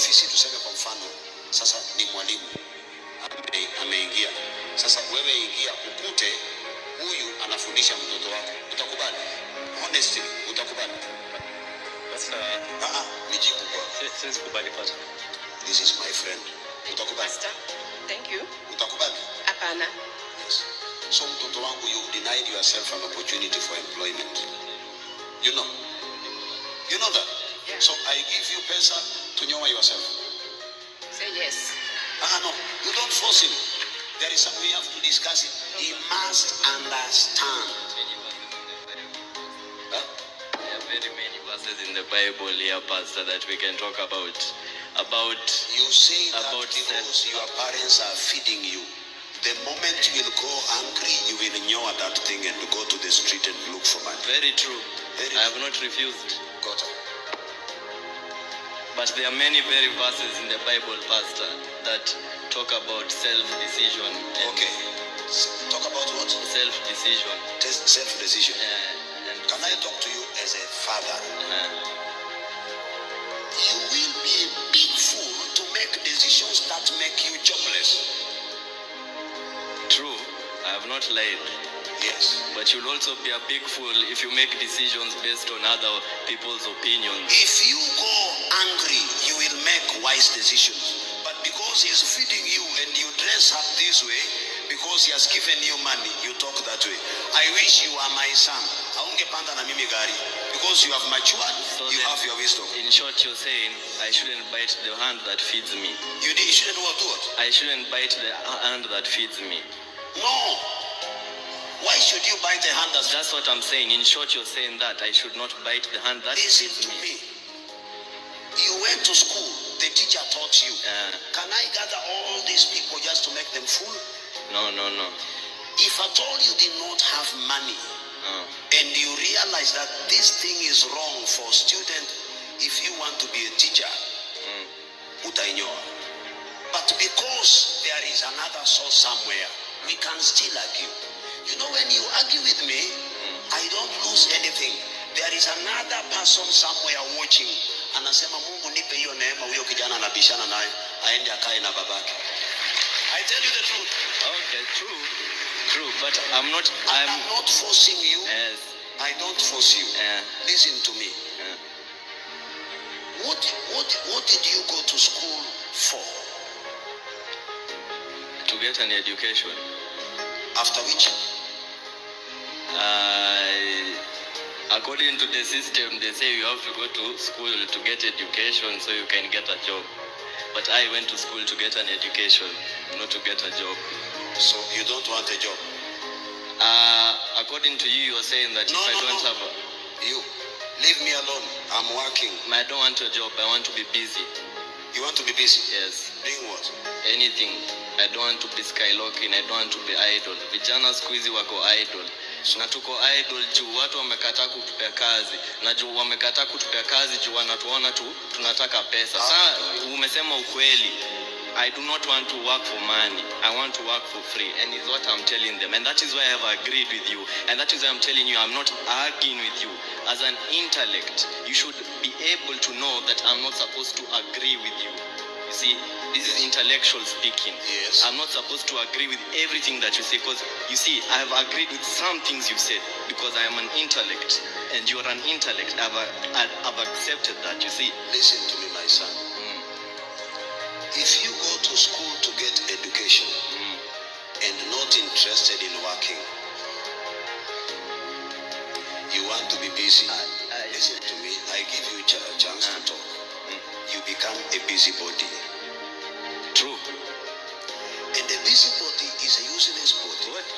ofisi, tuseme kwa mfano sasa ni mwalimu ame- ameingia. Sasa wewe ingia ukute huyu anafundisha mtoto wako, utakubali? Honestly, utakubali? Sasa uh, ah, nijibu kwa. si- siwezi kubali pastor. This is my friend. Utakubali? Pastor, thank you. Utakubali? Hapana. Yes. So mtoto wangu, you denied yourself an opportunity for employment. You know? You know that? Yeah. So I give you pesa to nyoa yourself. Say yes. Ah, no, you don't force him. There is something we have to discuss it. He must understand. Huh? There are very many verses in the Bible here, Pastor, that we can talk about. About You say that About because your parents are feeding you. The moment you will go angry, you will ignore that thing and go to the street and look for money. very true. Very I have not refused. Got it. But there are many very verses in the Bible, Pastor, that talk about self-decision. Okay. Talk about what? Self-decision. Self-decision. Uh, and Can I talk to you as a father? uh, You will be a big fool to make decisions that make you jobless. true, I have not lied. Yes. But you'll also be a big fool if you make decisions based on other people's opinions. If you wise decisions. But because he's feeding you and you dress up this way, because he has given you money, you talk that way. I wish you are my son. Haungepanda na mimi gari. Because you have matured, So you have your wisdom. In short, you're saying I shouldn't bite the hand that feeds me. You, you shouldn't what, what? I shouldn't bite the hand that feeds me. No. Why should you bite the hand that's That's what I'm saying. In short, you're saying that I should not bite the hand that Listen feeds to me. me. You went to school, the teacher taught you. Uh, Can I gather all these people just to make them fool? no, no, no. If at all you did not have money and you realize that this thing is wrong for student, if you want to be a teacher, mm. But because there is another source somewhere, we can still argue. You know, when you argue with me, I don't lose anything. There is another person somewhere watching. Anasema Mungu nipe hiyo neema, huyo kijana anabishana naye aende akae na babake. I tell you the truth. okay, true, true. But I'm not. I'm I'm. not forcing you. Yes. I don't force you. Uh, Listen to me. uh, What, what, what did you go to school for? to get an education. After which? Uh, according to the system, they say you have to go to school to get education so you can get a job. But I went to school to get an education, not to get a job. So you don't want a job? Uh, according to you, you're saying that No, if I no, don't no. have a, You, leave me alone. I'm working. I don't want a job, I want to be busy. You want to be busy? Yes, Doing what? anything. I don't want to be skylocking, I don't want to be idle. Vijana siku hizi wako idle. Na tuko idol juu watu wamekataa kutupea kazi. Na juu wamekataa kutupea kazi juu wanatuona tu tunataka pesa. Sasa umesema ukweli. I do not want to work for money. I want to work for free. And is what I'm telling them. And that is why I have agreed with you. And that is why I'm telling you I'm not arguing with you. As an intellect, you should be able to know that I'm not supposed to agree with you. You see, this is intellectual speaking. Yes. I'm not supposed to agree with everything that you say because you see, I have agreed with some things you've said because I am an intellect and you're an intellect. I've, I've I've accepted that. You see, Listen to me, my son. Mm, If you go to school to get education mm, and not interested in working, you want to be busy. I- Listen to me. I give you a chance to talk. You become a busybody. true. And a busybody is a useless body. What?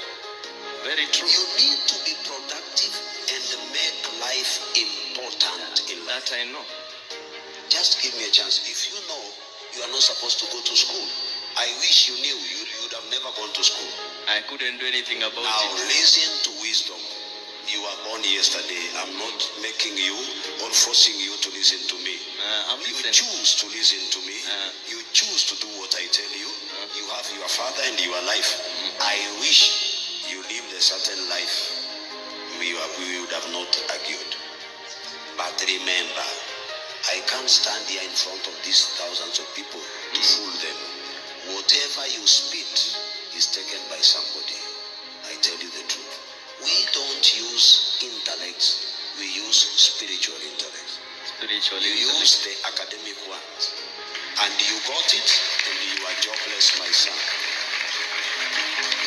Very true. You need to be productive and make life important in life. That I know. Just give me a chance. If you know you are not supposed to go to school, I wish you knew you, would have never gone to school. I couldn't do anything about Now it. listen to wisdom. You were born yesterday. I'm not making you or forcing you to listen to me. Uh, You choose to listen to me. Uh. You choose to do what I tell you. You have your father and your life. I wish you lived a certain life. We, we would have not argued. But remember, I can't stand here in front of these thousands of people to fool them. Whatever you spit is taken by somebody. I tell you the truth. Use intellect, we use spiritual intellect. spiritually You use the academic ones. And you got it, and you are jobless, my son.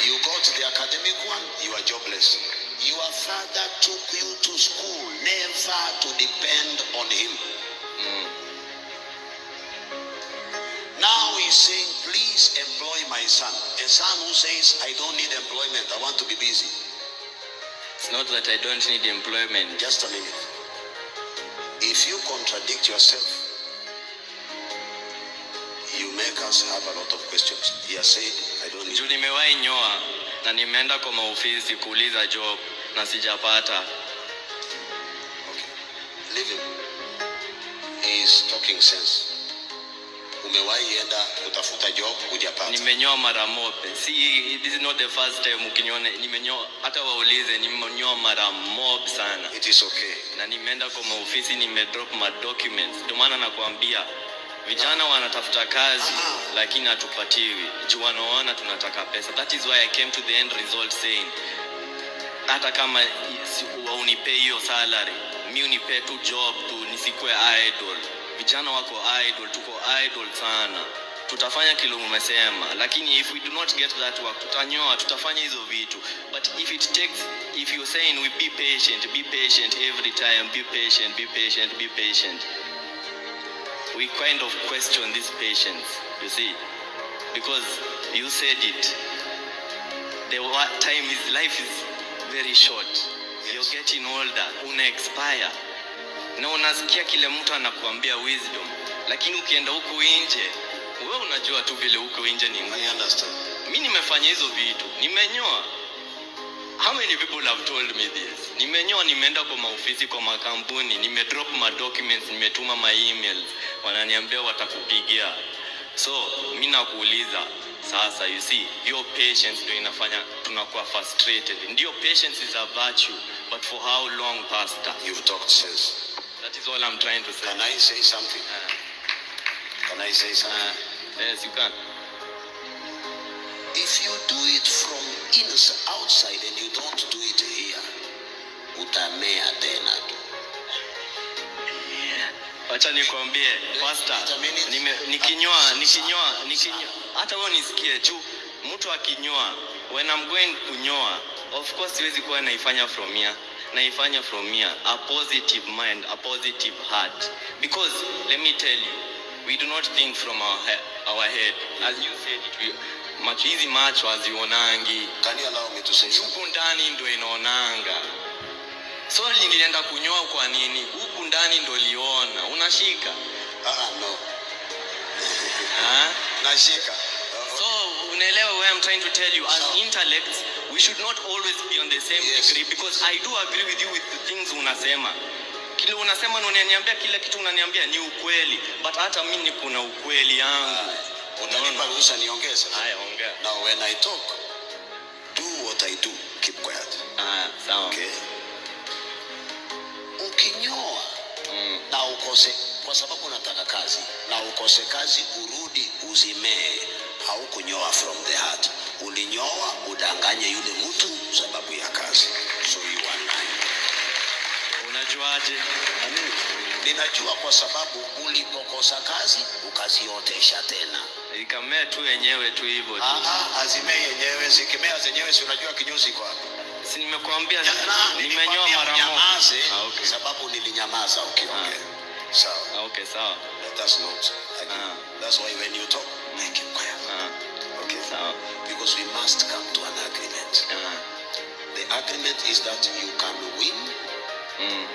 You got the academic one, you are jobless. Your father took you to school never to depend on him. mm. Now he's saying, please employ my son. A son who says, I don't need employment, I want to be busy. It's not that i don't need employment Just a minute. If you contradict yourself, you make us have a lot of questions. He has said, I don't need juu nimewahi nyoa na nimeenda kwa maofisi kuuliza job na sijapata Okay. Leave him. He is talking sense. Umewahi enda kutafuta job? Hujapata. nimenyoa mara moja, si this is not the first time ukiniona. Nimenyoa hata waulize nimenyoa mara mob sana. It is okay. na nimeenda kwa maofisi nimedrop ma documents. Ndio maana nakwambia vijana wanatafuta kazi lakini hatupatiwi. Juu wanaona tunataka pesa. That is why i came to the end result saying hata kama si- unipee hiyo salary mi unipee tu job tu nisikue idol vijana wako idol tuko idol sana. Tutafanya kile umesema lakini if we do not get that work tutanyoa tutafanya hizo vitu. But if it takes if you're saying we be patient be patient every time be patient be patient be patient. We kind of question this patience you see? Because you said it. The time is life is very short. You're getting older. Una expire na unasikia kile mtu anakuambia wisdom lakini ukienda huku nje wewe unajua tu vile huko nje ni ngumu I understand. mi nimefanya hizo vitu nimenyoa. How many people have told me this? Nimenyoa nimeenda kwa maofisi kwa makampuni nimedrop ma documents nimetuma ma emails. Wananiambia watakupigia. So mimi nakuuliza sasa you see your patience ndio inafanya tunakuwa frustrated. Ndio patience is a virtue but for how long pastor? You've talked sense. That is all i'm trying to say. Can I say something? uh, Can I say something? uh, yes you can. If you do it from inside, outside and you don't do it here, utamea tena tu. wacha nikwambie pastor nime, nikinyoa nikinyoa nikinyoa hata wewe nisikie juu mtu akinyoa when I'm going kunyoa of course siwezi kuwa naifanya from here naifanya from here a positive mind a positive heart. Because let me tell you we do not think from our, he our head. As you said it we, macho hizi macho hazionangi. Huku ndani ndo inaonanga. So nilienda kunyoa kwa nini? Huku ndani ndo liona. Unashika Ah, no. ha? Nashika. Uh, so unaelewa where I'm trying to tell you? As intellects we should not always be on the same Yes. degree because I do agree with you with the things unasema kile unasema na unaniambia kila kitu unaniambia ni ukweli but hata mimi kuna ukweli yangu Utanipa ruhusa niongeze. haya ongea Now when I talk, do what I do. Keep quiet. Ah, sawa Okay? Ukinyoa mm. na ukose kwa sababu unataka kazi na ukose kazi urudi uzimee haukunyoa from the heart ulinyoa udanganye yule mtu sababu ya kazi. So you are lying. unajuaje? Ninajua kwa sababu ulipokosa kazi ukaziotesha tena. Ikamea tu yenyewe tu hivyo tu. Ah, ah, azimee yenyewe zikimea zenyewe si unajua kinyozi kwa si nimekuambia nimenyoa mara moja. ah, okay. sababu nilinyamaza ukiongea. Sawa. Ah, okay sawa. That's not. Ah. that's why when you talk make it quiet. Ah, because we must come to an agreement. Ah, the agreement is that you can win mm.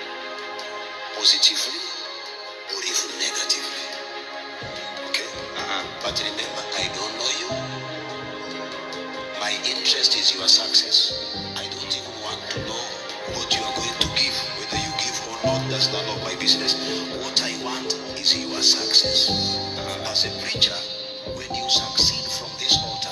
positively or even negatively. Okay? Aha. but remember I don't know you. My interest is your success. I don't even want to know what you are going to give whether you give or not. That's none of my business. What I want is your success. As a preacher when you succeed